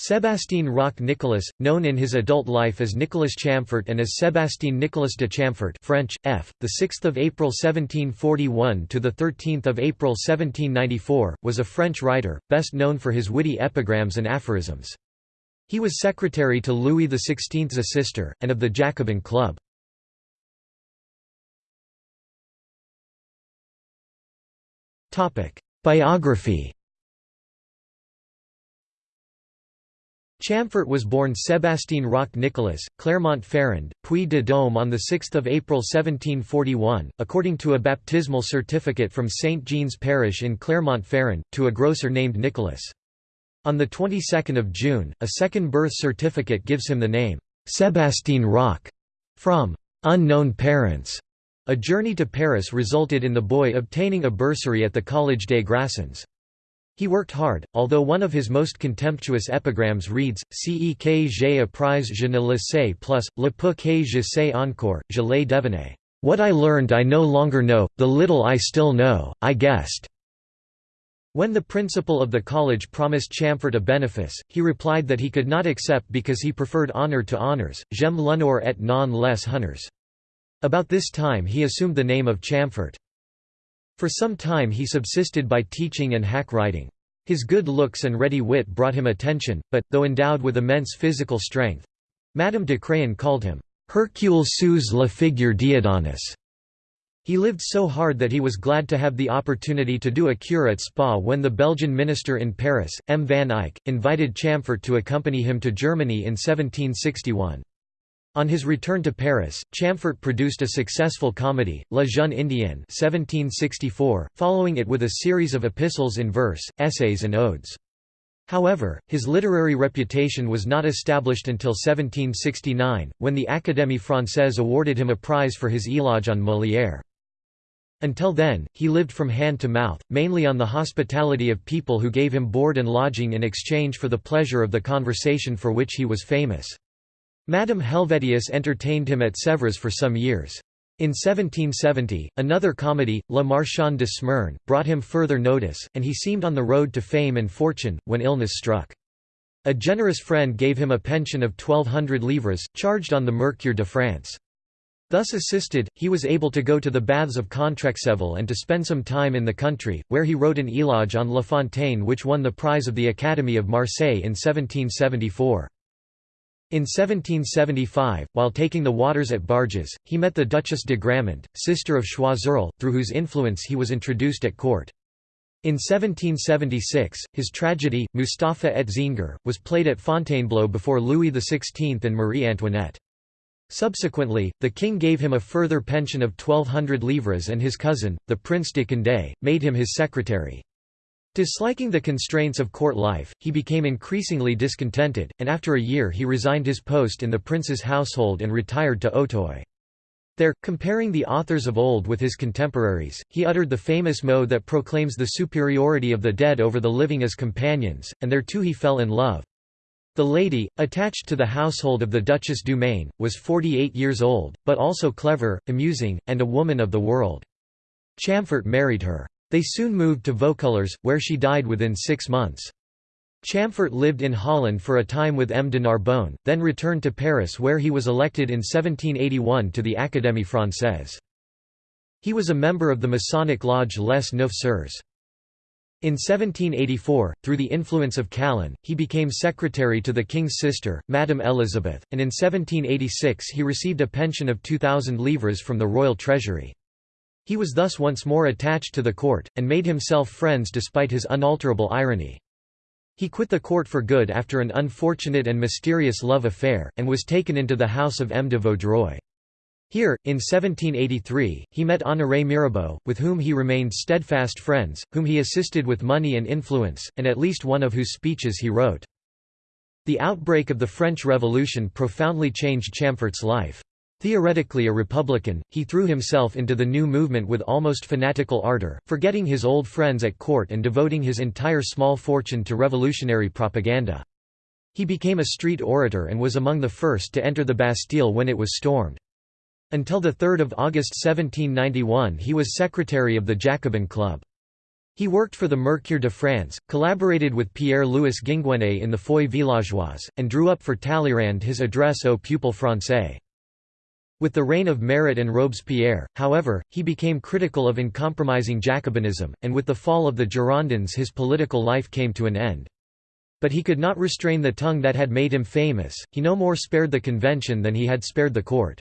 Sébastien Roch Nicolas, known in his adult life as Nicolas Chamfort and as Sébastien Nicolas de Chamfort French, F., 6 April 1741 – to the 13 April 1794, was a French writer, best known for his witty epigrams and aphorisms. He was secretary to Louis XVI's sister, and of the Jacobin Club. Biography Chamfort was born Sébastien Roch Nicolas, Clermont-Ferrand, Puy-de-Dôme on 6 April 1741, according to a baptismal certificate from St. Jean's Parish in Clermont-Ferrand, to a grocer named Nicolas. On the 22nd of June, a second birth certificate gives him the name, Sébastien Roch, from unknown parents. A journey to Paris resulted in the boy obtaining a bursary at the Collège des Grassins. He worked hard, although one of his most contemptuous epigrams reads, Ce que j'ai appris je ne le sais plus, le peu que je sais encore, je l'ai deviné. What I learned I no longer know, the little I still know, I guessed. When the principal of the college promised Chamfort a benefice, he replied that he could not accept because he preferred honour to honours, j'aime l'honneur et non les honneurs. About this time he assumed the name of Chamfort. For some time he subsisted by teaching and hack writing. His good looks and ready wit brought him attention, but, though endowed with immense physical strength—Madame de Craon called him, "'Hercule sous la figure d'Adonis'". He lived so hard that he was glad to have the opportunity to do a cure at Spa when the Belgian minister in Paris, M. van Eyck, invited Chamfort to accompany him to Germany in 1761. On his return to Paris, Chamfort produced a successful comedy, La Jeune Indienne 1764, following it with a series of epistles in verse, essays and odes. However, his literary reputation was not established until 1769, when the Académie Française awarded him a prize for his éloge on Molière. Until then, he lived from hand to mouth, mainly on the hospitality of people who gave him board and lodging in exchange for the pleasure of the conversation for which he was famous. Madame Helvetius entertained him at Sèvres for some years. In 1770, another comedy, La Marchande de Smyrne, brought him further notice, and he seemed on the road to fame and fortune, when illness struck. A generous friend gave him a pension of 1200 livres, charged on the Mercure de France. Thus assisted, he was able to go to the baths of Contrexéville and to spend some time in the country, where he wrote an éloge on La Fontaine which won the prize of the Academy of Marseille in 1774. In 1775, while taking the waters at Barèges, he met the Duchess de Gramont, sister of Choiseul, through whose influence he was introduced at court. In 1776, his tragedy, Mustapha et Zéangir, was played at Fontainebleau before Louis XVI and Marie Antoinette. Subsequently, the king gave him a further pension of 1200 livres and his cousin, the Prince de Condé, made him his secretary. Disliking the constraints of court life, he became increasingly discontented, and after a year he resigned his post in the prince's household and retired to Auteuil. There, comparing the authors of old with his contemporaries, he uttered the famous mot that proclaims the superiority of the dead over the living as companions, and there too he fell in love. The lady, attached to the household of the Duchess du Maine, was 48 years old, but also clever, amusing, and a woman of the world. Chamfort married her. They soon moved to Vaucouleurs, where she died within six months. Chamfort lived in Holland for a time with M. de Narbonne, then returned to Paris where he was elected in 1781 to the Académie Française. He was a member of the Masonic lodge Les Neuf Sœurs. In 1784, through the influence of Calonne, he became secretary to the king's sister, Madame Elizabeth, and in 1786 he received a pension of 2,000 livres from the royal treasury. He was thus once more attached to the court, and made himself friends despite his unalterable irony. He quit the court for good after an unfortunate and mysterious love affair, and was taken into the house of M. de Vaudreuil. Here, in 1783, he met Honoré Mirabeau, with whom he remained steadfast friends, whom he assisted with money and influence, and at least one of whose speeches he wrote. The outbreak of the French Revolution profoundly changed Chamfort's life. Theoretically a Republican, he threw himself into the new movement with almost fanatical ardor, forgetting his old friends at court and devoting his entire small fortune to revolutionary propaganda. He became a street orator and was among the first to enter the Bastille when it was stormed. Until 3 August 1791 he was secretary of the Jacobin Club. He worked for the Mercure de France, collaborated with Pierre-Louis Ginguené in the Feuille Villageoise, and drew up for Talleyrand his address au peuple français. With the reign of Marat and Robespierre, however, he became critical of uncompromising Jacobinism, and with the fall of the Girondins his political life came to an end. But he could not restrain the tongue that had made him famous, he no more spared the convention than he had spared the court.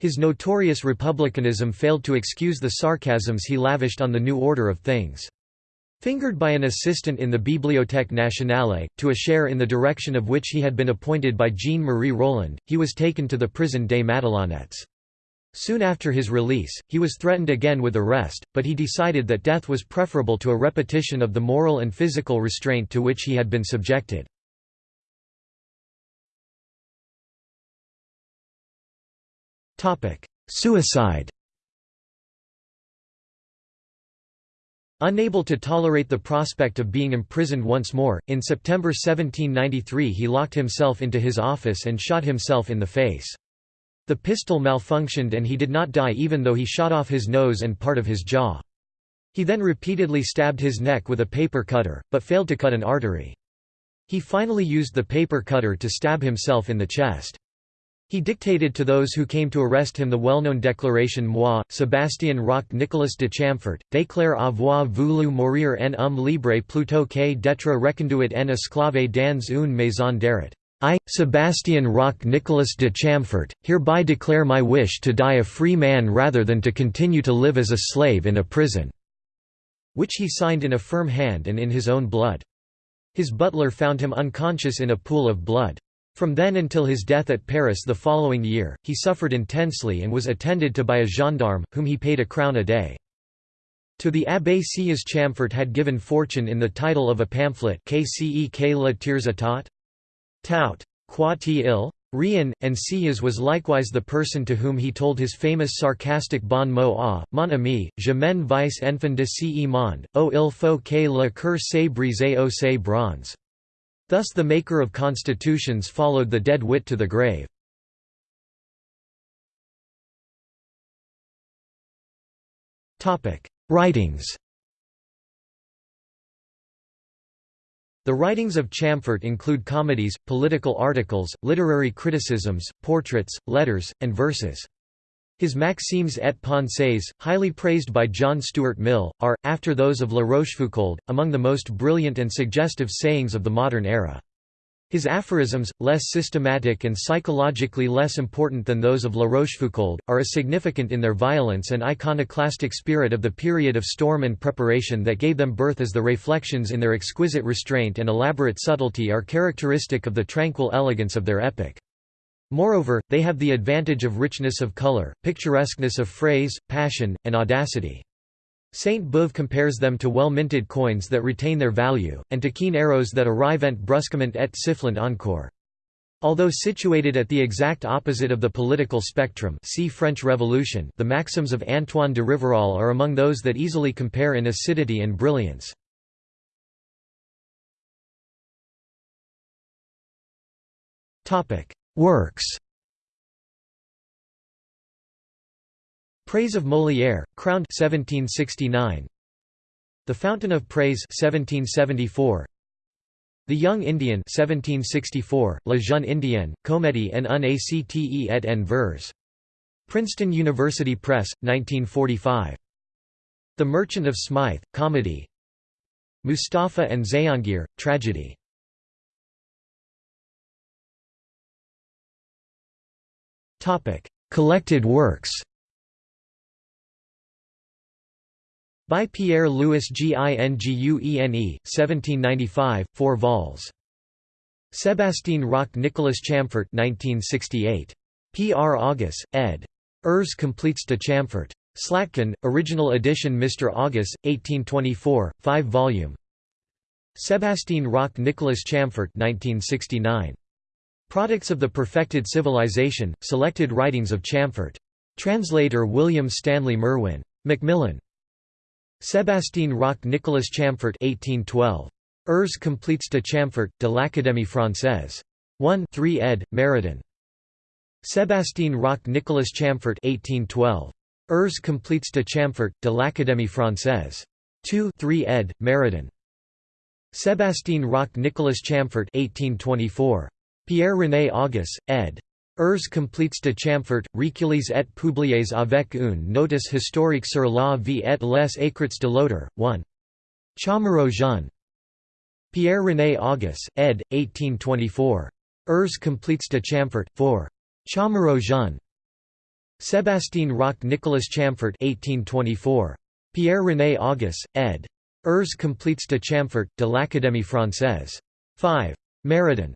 His notorious republicanism failed to excuse the sarcasms he lavished on the new order of things. Fingered by an assistant in the Bibliothèque Nationale, to a share in the direction of which he had been appointed by Jean-Marie Roland, he was taken to the prison des Madelonnettes. Soon after his release, he was threatened again with arrest, but he decided that death was preferable to a repetition of the moral and physical restraint to which he had been subjected. Suicide Unable to tolerate the prospect of being imprisoned once more, in September 1793 he locked himself into his office and shot himself in the face. The pistol malfunctioned and he did not die even though he shot off his nose and part of his jaw. He then repeatedly stabbed his neck with a paper cutter, but failed to cut an artery. He finally used the paper cutter to stab himself in the chest. He dictated to those who came to arrest him the well-known declaration Moi, Sébastien Roch Nicolas de Chamfort, déclare avoir voulu mourir en homme libre plutôt que d'être reconduit en esclave dans une maison d'arrêt. I, Sébastien Roch Nicolas de Chamfort, hereby declare my wish to die a free man rather than to continue to live as a slave in a prison." which he signed in a firm hand and in his own blood. His butler found him unconscious in a pool of blood. From then until his death at Paris the following year, he suffered intensely and was attended to by a gendarme, whom he paid a crown a day. To the Abbé Sieyès Chamfort had given fortune in the title of a pamphlet Kcek la tiers Tout. Quoi il? Rien, and Sieyès was likewise the person to whom he told his famous sarcastic bon mot ah, mon ami, je m'en vice enfant de ce monde, oh il faut que le cœur se brise au se bronze. Thus the maker of constitutions followed the dead wit to the grave. Writings The writings of Chamfort include comedies, political articles, literary criticisms, portraits, letters, and verses. His Maximes et Pensées, highly praised by John Stuart Mill, are, after those of La Rochefoucauld, among the most brilliant and suggestive sayings of the modern era. His aphorisms, less systematic and psychologically less important than those of La Rochefoucauld, are as significant in their violence and iconoclastic spirit of the period of storm and preparation that gave them birth as the reflections in their exquisite restraint and elaborate subtlety are characteristic of the tranquil elegance of their epic. Moreover, they have the advantage of richness of color, picturesqueness of phrase, passion, and audacity. Sainte-Beuve compares them to well-minted coins that retain their value, and to keen arrows that arrive ent brusquement et sifflant encore. Although situated at the exact opposite of the political spectrum see French Revolution, the maxims of Antoine de Rivarol are among those that easily compare in acidity and brilliance. Works Praise of Molière, crowned 1769. The Fountain of Praise 1774. The Young Indian 1764, La Jeune Indienne, Comédie en un acte et en vers. Princeton University Press, 1945. The Merchant of Smythe, Comedy Mustafa and Zayangir, Tragedy Collected works By Pierre-Louis Ginguené, 1795, 4 vols. Sébastien Roch Nicolas Chamfort 1968. P. R. August, ed. Ers completes de Chamfort. Slatkine, original edition Mr. August, 1824, 5 volume. Sébastien Roch Nicolas Chamfort 1969. Products of the Perfected Civilization, Selected Writings of Chamfort. Translator William Stanley Merwin. Macmillan. Sébastien Roch Nicolas Chamfort 1812. Ers completes de Chamfort, de l'Académie française. 1 3 ed. Maradan. Sébastien Roch Nicolas Chamfort 1812. Ers completes de Chamfort, de l'Académie française. 2 3 ed. Maradan. Sébastien Roch Nicolas Chamfort 1824. Pierre-René Auguste, ed. Ers completes de Chamfort, recueillis et publiés avec une notice historique sur la vie et les écrits de l'auteur, 1. Chaumereau Jean. Pierre-René Auguste, ed. 1824. Ers completes de Chamfort, 4. Chaumereau Jean. Sébastien Roch Nicolas Chamfort 1824. Pierre-René Auguste, ed. Ers completes de Chamfort, de l'Académie française. 5. Maradan.